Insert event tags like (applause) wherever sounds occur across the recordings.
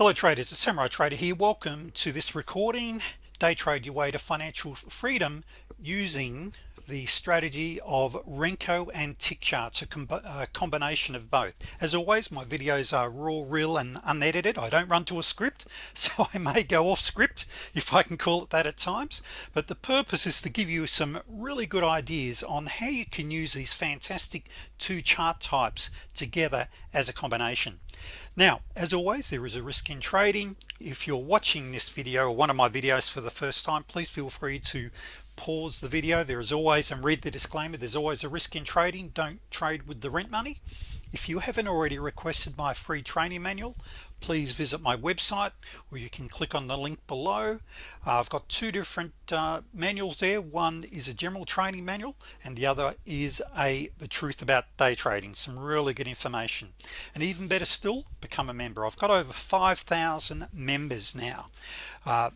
hello traders it's samurai trader here welcome to this recording. Day trade your way to financial freedom using the strategy of Renko and tick charts a, a, uh, combination of both. As always my videos are raw real and unedited. I don't run to a script (laughs) so I may go off script if I can call it that at times. But the purpose is to give you some really good ideas on how you can use these fantastic two chart types together as a combination now as always there is a risk in trading. If you're watching this video or one of my videos for the first time please feel free to pause the video. There is always and read the disclaimer there's always a risk in trading. Don't trade with the rent money if you haven't already requested my free training manual please visit my website or you can click on the link below. Uh, I've got two different uh, manuals there. One is a general training manual and the other is a the truth about day trading some really good information. And even better still become a member. I've got over 5,000 members now. Uh,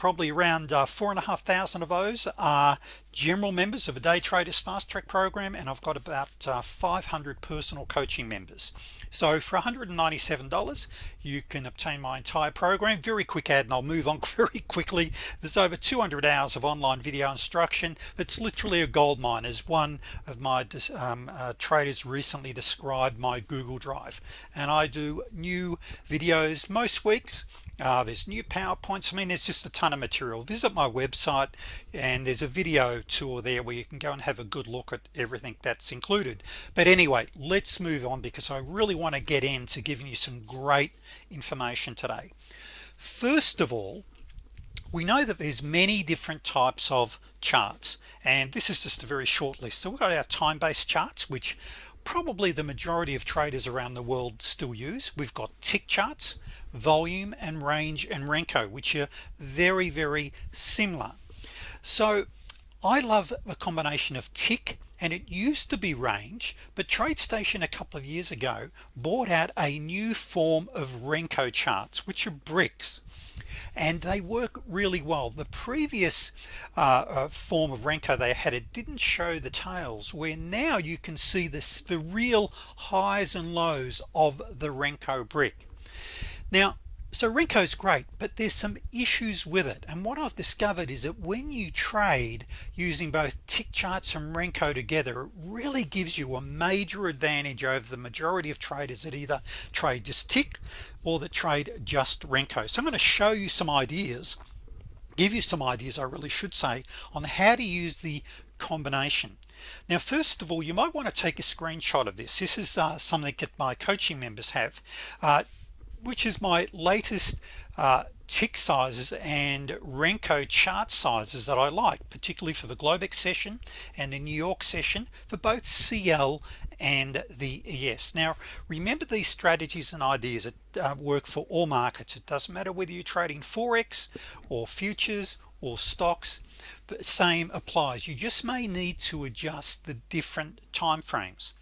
probably around uh, four and a half thousand of those are general members of a day traders fast track program and I've got about uh, 500 personal coaching members. So for $197 you can obtain my entire program. Very quick ad and I'll move on (laughs) very quickly. There's over 200 hours of online video instruction it's literally a gold mine as one of my um, uh, traders recently described my Google Drive. And I do new videos most weeks uh, there's new PowerPoints. I mean there's just a ton of material. Visit my website and there's a video tour there where you can go and have a good look at everything that's included. But anyway let's move on because I really want to get into giving you some great information today. First of all we know that there's many different types of charts and this is just a very short list. So we've got our time-based charts which probably the majority of traders around the world still use. We've got tick charts volume and range and Renko which are very very similar. So I love a combination of tick and it used to be range but TradeStation a couple of years ago bought out a new form of Renko charts which are bricks and they work really well. The previous uh, uh, form of Renko they had it didn't show the tails where now you can see this the real highs and lows of the Renko brick. Now so Renko's great but there's some issues with it. And what I've discovered is that when you trade using both tick charts and Renko together it really gives you a major advantage over the majority of traders that either trade just tick or that trade just Renko. So I'm going to show you some ideas give you some ideas I really should say on how to use the combination. Now first of all you might want to take a screenshot of this. This is uh, something that my coaching members have. Uh, which is my latest uh, tick sizes and Renko chart sizes that I like particularly for the Globex session and the New York session for both CL and the ES now remember these strategies and ideas that uh, work for all markets. It doesn't matter whether you're trading forex or futures or stocks the same applies. You just may need to adjust the different time frames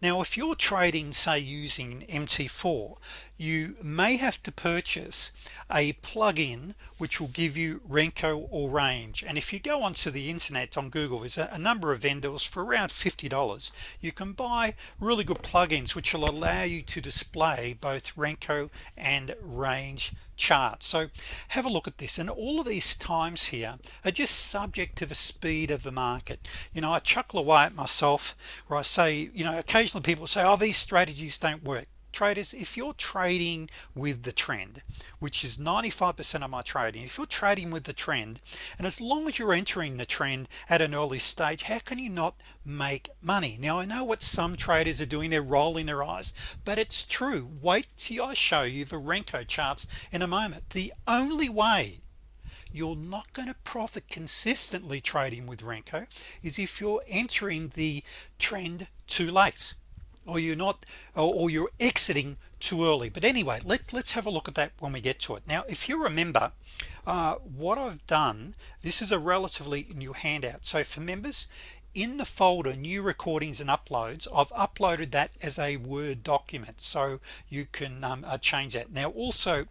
now if you're trading say using MT4 you may have to purchase a plug-in which will give you Renko or range. And if you go onto the internet on Google there's a, number of vendors for around $50 you can buy really good plugins which will allow you to display both Renko and range chart. So have a look at this and all of these times here are just subject to the speed of the market. You know I chuckle away at myself where I say you know occasionally people say oh these strategies don't work traders if you're trading with the trend which is 95% of my trading if you're trading with the trend and as long as you're entering the trend at an early stage how can you not make money? Now I know what some traders are doing they're rolling their eyes but it's true. Wait till I show you the Renko charts in a moment. The only way you're not going to profit consistently trading with Renko is if you're entering the trend too late or you're not or, you're exiting too early. But anyway let's let's have a look at that when we get to it. Now if you remember uh, what I've done this is a relatively new handout. So for members in the folder new recordings and uploads I've uploaded that as a Word document so you can um, uh, change that. Now also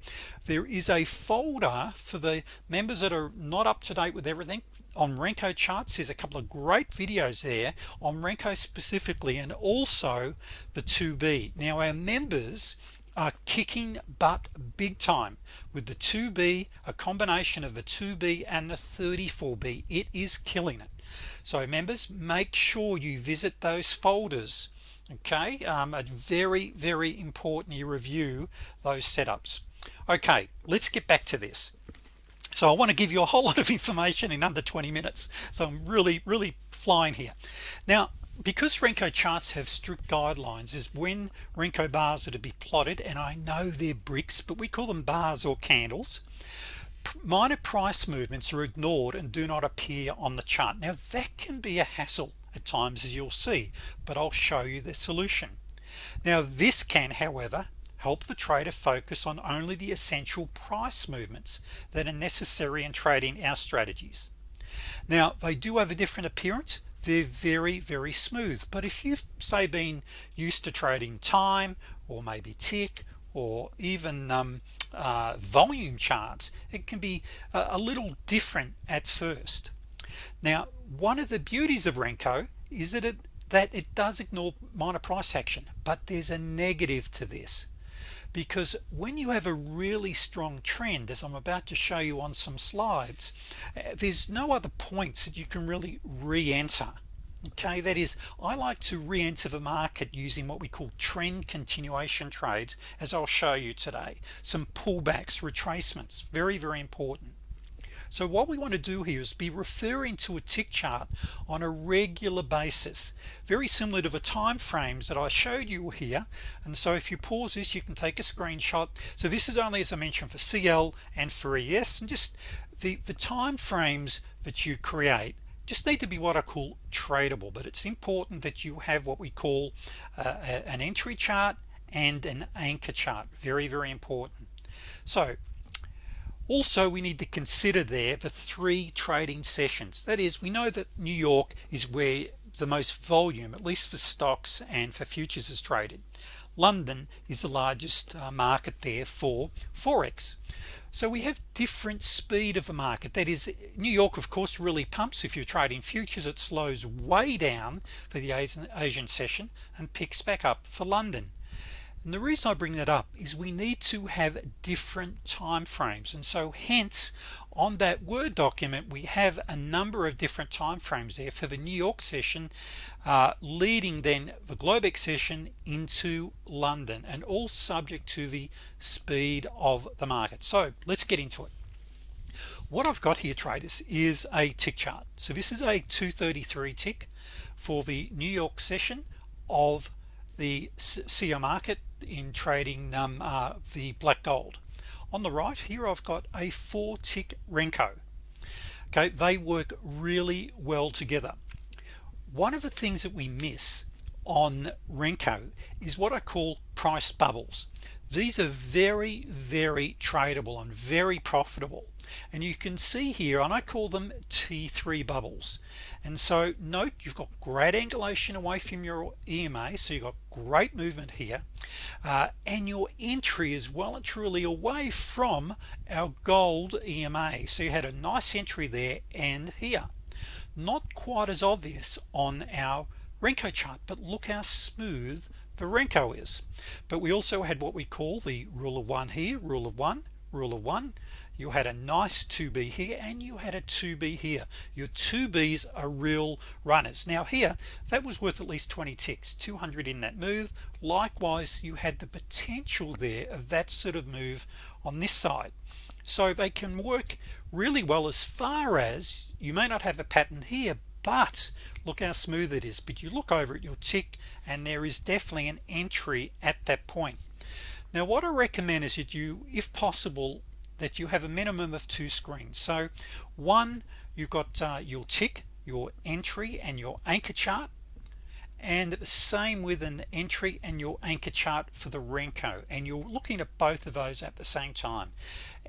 there is a folder for the members that are not up to date with everything. On Renko charts there's a couple of great videos there on Renko specifically and also the 2b now our members are kicking butt big time with the 2b a combination of the 2b and the 34b it is killing it so members make sure you visit those folders okay? Um, a very very important you review those setups. Okay let's get back to this. So I want to give you a whole (laughs) lot of information in under 20 minutes. So I'm really really flying here. Now because Renko charts have strict guidelines is when Renko bars are to be plotted and I know they're bricks but we call them bars or candles minor price movements are ignored and do not appear on the chart. Now that can be a hassle at times as you'll see but I'll show you the solution. Now this can however help the trader focus on only the essential price movements that are necessary in trading our strategies. Now they do have a different appearance. They're very very smooth but if you've say been used to trading time or maybe tick or even um, uh, volume charts it can be a, little different at first. Now one of the beauties of Renko is that it that it does ignore minor price action but there's a negative to this. Because when you have a really strong trend as I'm about to show you on some slides eh, there's no other points that you can really re-enter okay that is I like to re-enter the market using what we call trend continuation trades as I'll show you today. Some pullbacks retracements very very important. So what we want to do here is be referring to a tick chart on a regular basis very similar to the time frames that I showed you here. And so if you pause this you can take a screenshot. So this is only as I mentioned for CL and for ES and just the the time frames that you create just need to be what I call tradable but it's important that you have what we call uh, an entry chart and an anchor chart. Very very important. So also we need to consider there the three trading sessions. That is we know that New York is where the most volume at least for stocks and for futures is traded. London is the largest uh, market there for Forex so we have different speed of the market. That is New York of course really pumps if you're trading futures. It slows way down for the Asian, Asian session and picks back up for London. And the reason I bring that up is we need to have different time frames. And so hence on that Word document we have a number of different time frames there for the New York session uh, leading then the Globex session into London and all subject to the speed of the market. So let's get into it. What I've got here traders is a tick chart. So this is a 233 tick for the New York session of the CL market in trading um, uh, the black gold on the right here I've got a four tick Renko. Okay they work really well together. One of the things that we miss on Renko is what I call price bubbles these are very very tradable and very profitable. And you can see here and I call them t3 bubbles. And so note you've got great angulation away from your EMA so you've got great movement here. Uh, and your entry is well and truly away from our gold EMA so you had a nice entry there and here. Not quite as obvious on our Renko chart but look how smooth the Renko is. But we also had what we call the rule of one here rule of one rule of one. You had a nice 2b here and you had a 2b here. Your 2b's are real runners. Now here that was worth at least 20 ticks 200 in that move. Likewise you had the potential there of that sort of move on this side. So they can work really well as far as you may not have a pattern here but look how smooth it is. But you look over at your tick and there is definitely an entry at that point. Now what I recommend is that you if possible that you have a minimum of two screens. So one you've got uh, your tick your entry and your anchor chart and the same with an entry and your anchor chart for the Renko. And you're looking at both of those at the same time.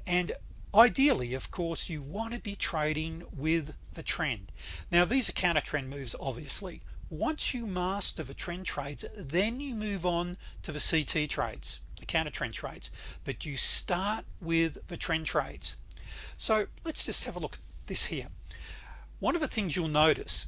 And ideally of course you want to be trading with the trend. Now these are counter trend moves obviously. Once you master the trend trades then you move on to the CT trades the counter trend trades. But you start with the trend trades. So let's just have a look at this here. One of the things you'll notice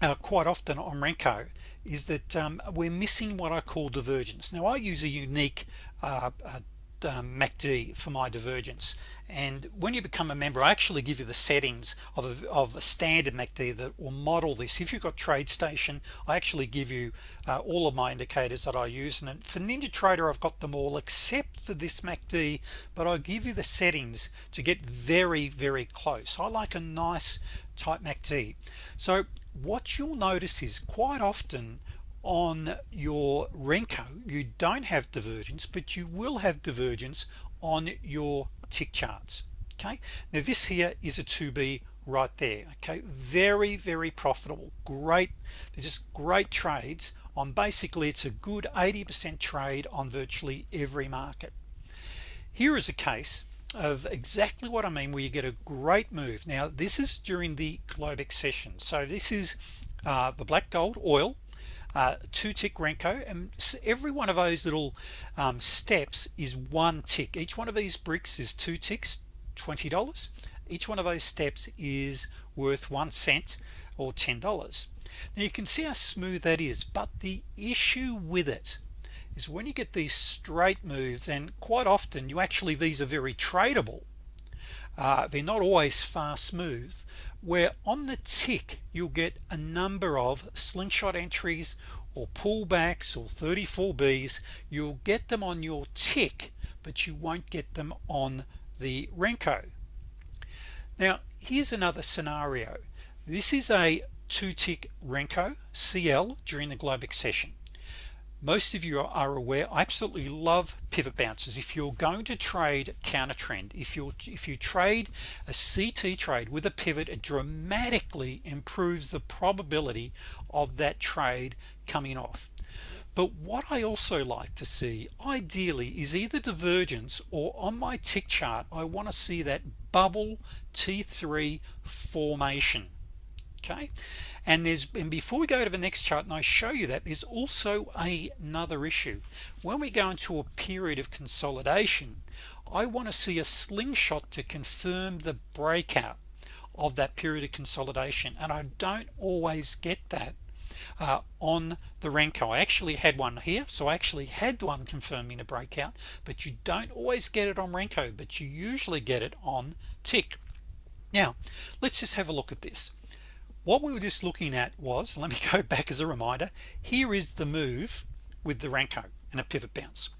uh, quite often on Renko is that um, we're missing what I call divergence. Now I use a unique uh, uh, um, MACD for my divergence. And when you become a member I actually give you the settings of a, of a standard MACD that will model this. If you've got TradeStation I actually give you uh, all of my indicators that I use. And for NinjaTrader I've got them all except for this MACD but I give you the settings to get very very close. I like a nice tight MACD so what you'll notice is quite often on your Renko you don't have divergence but you will have divergence on your tick charts okay? Now this here is a 2b right there okay? Very very profitable. Great they're just great trades on basically it's a good 80% trade on virtually every market. Here is a case of exactly what I mean where you get a great move. Now this is during the Globex session. So this is uh, the black gold oil uh, two tick Renko and every one of those little um, steps is one tick. Each one of these bricks is two ticks $20 each one of those steps is worth one cent or ten dollars. Now you can see how smooth that is but the issue with it is when you get these straight moves and quite often you actually these are very tradable uh, they're not always fast moves where on the tick you'll get a number of slingshot entries or pullbacks or 34b's you'll get them on your tick but you won't get them on the Renko. Now here's another scenario. This is a two tick Renko CL during the Globex session most of you are aware I absolutely love pivot bounces if you're going to trade counter trend if you if you trade a CT trade with a pivot it dramatically improves the probability of that trade coming off. But what I also like to see ideally is either divergence or on my tick chart I want to see that bubble T3 formation. Okay and there's and before we go to the next chart and I show you that there's also a, another issue. When we go into a period of consolidation I want to see a slingshot to confirm the breakout of that period of consolidation. And I don't always get that uh, on the Renko I actually had one here so I actually had one confirming a breakout but you don't always get it on Renko but you usually get it on tick. Now let's just have a look at this what we were just looking at was let me go (laughs) back as a reminder here is the move with the Renko and a pivot bounce.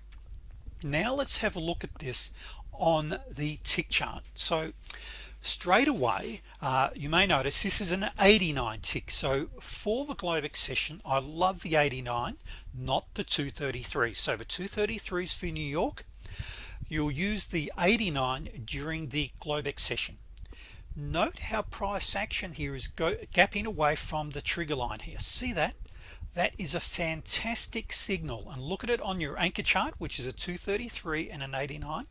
Now let's have a look at this on the tick chart. So straight away uh, you may notice this is an 89 tick. So for the Globex session I love the 89 not the 233 so the 233 is for New York you'll use the 89 during the Globex session note how price action here is go gapping away from the trigger line here. See that? That is a fantastic signal. And look at it on your anchor chart which is a 233 and an 89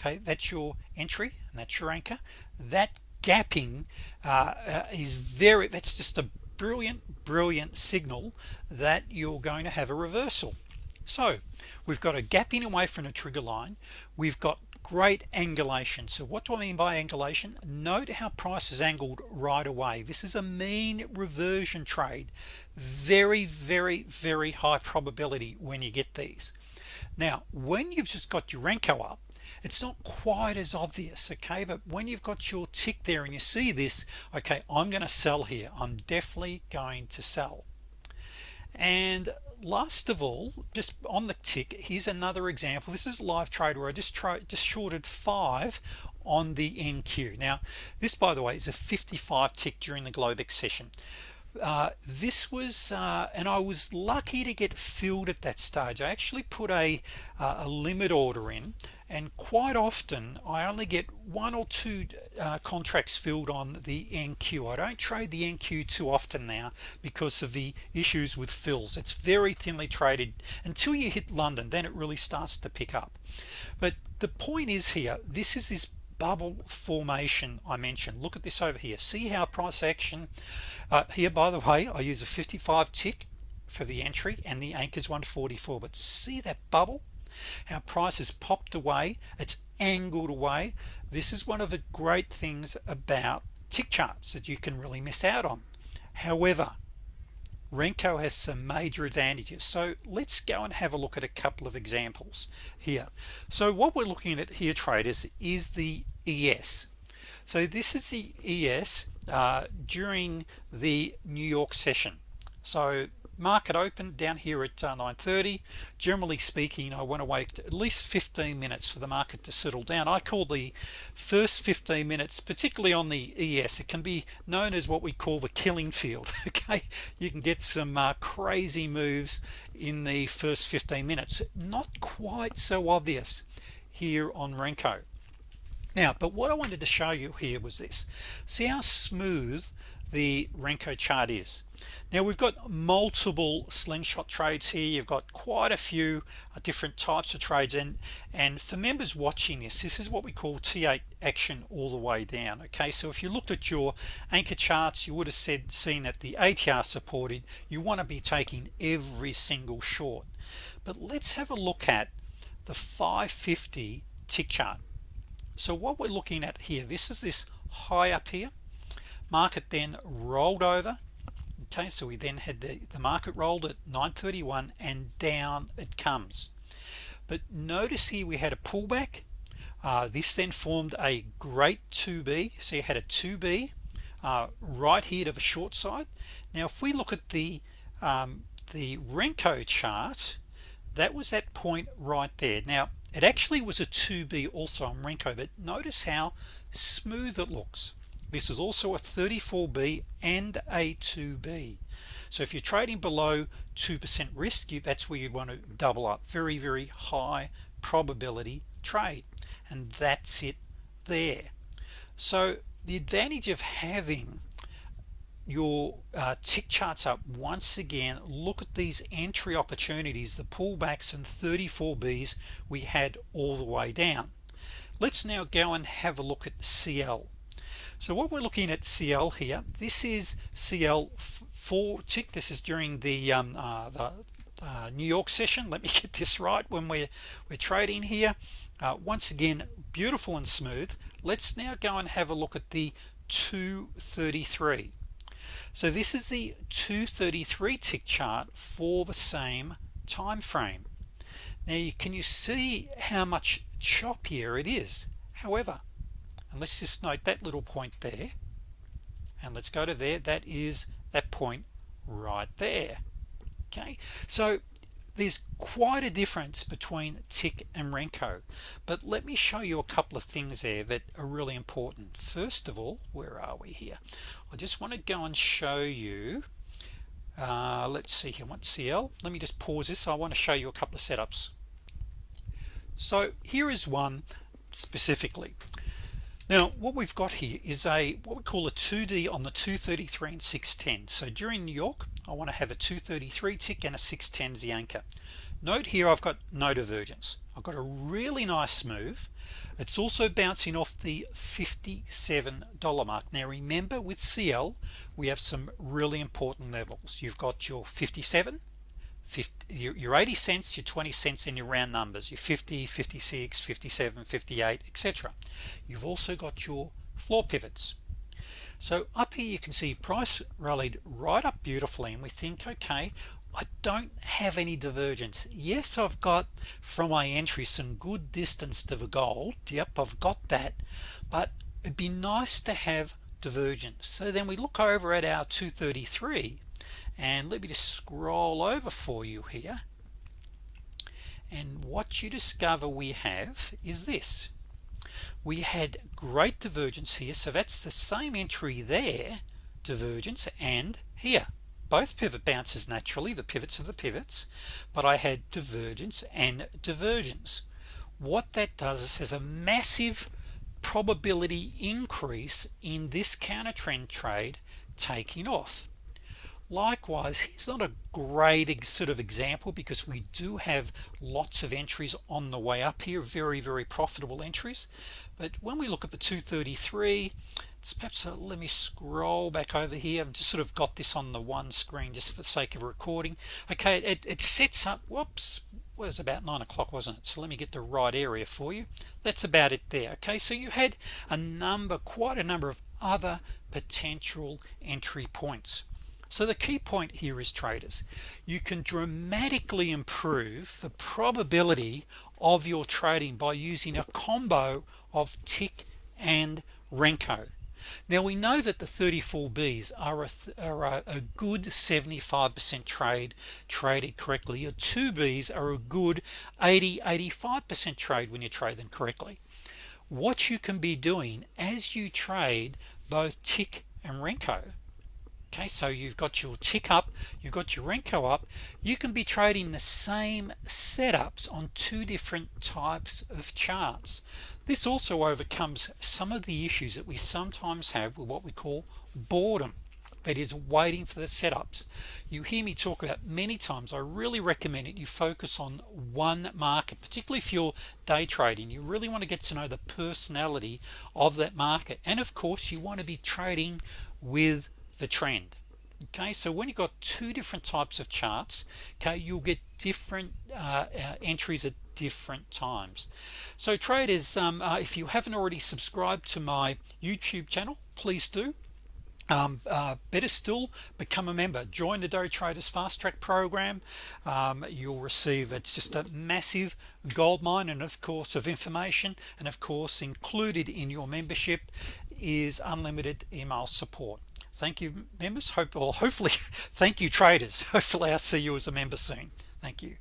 okay that's your entry and that's your anchor. That gapping uh, uh, is very that's just a brilliant brilliant signal that you're going to have a reversal. So we've got a gapping away from a trigger line. We've got great angulation. So what do I mean by angulation? Note how price is angled right away. This is a mean reversion trade. Very very very high probability when you get these. Now when you've just got your Renko up it's not quite as obvious okay? But when you've got your tick there and you see this okay I'm gonna sell here. I'm definitely going to sell. And last of all just on the tick here's another example. This is live trade where I just tried just shorted five on the NQ now this by the way is a 55 tick during the Globex session uh, this was uh, and I was lucky to get filled at that stage. I actually put a uh, a limit order in and quite often I only get one or two uh, contracts filled on the NQ I don't trade the NQ too often now because of the issues with fills. It's very thinly traded. Until you hit London then it really starts to pick up. But the point is here this is this bubble formation I mentioned. Look at this over here. See how price action uh, here by the way I use a 55 tick for the entry and the anchors 144 but see that bubble? Our price has popped away. It's angled away. This is one of the great things about tick charts that you can really miss out on. However Renko has some major advantages. So let's go and have a look at a couple of examples here. So what we're looking at here traders is the ES so this is the ES uh, during the New York session. So market open down here at uh, 930 generally speaking I want to wait at least 15 minutes for the market to settle down. I call the first 15 minutes particularly on the ES it can be known as what we call the killing field (laughs) okay? You can get some uh, crazy moves in the first 15 minutes. Not quite so obvious here on Renko. Now but what I wanted to show you here was this. See how smooth the Renko chart is now we've got multiple slingshot trades here. You've got quite a few uh, different types of trades. And and for members watching this this is what we call T8 action all the way down okay? So if you looked at your anchor charts you would have said seen that the ATR supported. You want to be taking every single short. But let's have a look at the 550 tick chart. So what we're looking at here this is this high up here. Market then rolled over okay so we then had the, the market rolled at 931 and down it comes. But notice here we had a pullback. Uh, this then formed a great 2b so you had a 2b uh, right here to the short side. Now if we look at the um, the Renko chart that was that point right there. Now it actually was a 2b also on Renko but notice how smooth it looks this is also a 34b and a 2b so if you're trading below 2% risk you that's where you want to double up. Very very high probability trade and that's it there. So the advantage of having your uh, tick charts up once again look at these entry opportunities the pullbacks and 34b's we had all the way down. Let's now go and have a look at CL so what we're looking at CL here this is CL 4 tick this is during the, um, uh, the uh, New York session. Let me (laughs) get this right when we're we're trading here. Uh, once again beautiful and smooth. Let's now go and have a look at the 233 so this is the 233 tick chart for the same time frame now you, can you see how much choppier it is? However and let's just note that little point there. And let's go to there. That is that point right there. Okay. So there's quite a difference between tick and Renko. But let me show you a couple of things there that are really important. First of all where are we here? I just want to go and show you uh, let's see here. What CL let me just pause this. I want to show you a couple of setups. So here is one specifically now what we've got here is a what we call a 2d on the 233 and 610 so during New York I want to have a 233 tick and a 610 the anchor. Note here I've got no divergence. I've got a really nice move. It's also bouncing off the $57 mark. Now remember with CL we have some really important levels. You've got your 57 50, your, your 80 cents your 20 cents in your round numbers. Your 50 56 57 58 etc you've also got your floor pivots. So up here you can see price rallied right up beautifully and we think okay I don't have any divergence. Yes I've got from my entry some good distance to the gold. Yep I've got that. But it'd be nice to have divergence. So then we look over at our 233 and let me just scroll over for you here. And what you discover we have is this. We had great divergence here. So that's the same entry there divergence and here. Both pivot bounces naturally the pivots of the pivots but I had divergence and divergence. What that does is has a massive probability increase in this counter trend trade taking off likewise he's not a great sort of example because we do have lots of entries on the way up here very very profitable entries. But when we look at the 233 it's perhaps a, let me scroll back over here. I've just sort of got this on the one screen just for the sake of recording. Okay it, it sets up whoops was about nine o'clock wasn't it? So let me get the right area for you. That's about it there okay? So you had a number quite a number of other potential entry points so the key point here is traders. You can dramatically improve the probability of your trading by using a combo of tick and Renko. Now we know that the 34Bs are a, are a, a good 75% trade traded correctly. Your 2Bs are a good 80 85% trade when you trade them correctly. What you can be doing as you trade both tick and Renko okay so you've got your tick up you've got your Renko up. You can be trading the same setups on two different types of charts. This also overcomes some of the issues that we sometimes have with what we call boredom that is waiting for the setups. You hear me talk about many times. I really recommend it. You focus on one market particularly if you're day trading. You really want to get to know the personality of that market. And of course you want to be trading with the trend. Okay so when you've got two different types of charts okay you'll get different uh, uh, entries at different times. So traders um, uh, if you haven't already subscribed to my YouTube channel please do. Um, uh, better still become a member. Join the day traders fast track program. Um, you'll receive it's just a massive gold mine and of course of information and of course included in your membership is unlimited email support thank you members. Hope or hopefully (laughs) thank you traders. (laughs) Hopefully I'll see you as a member soon. Thank you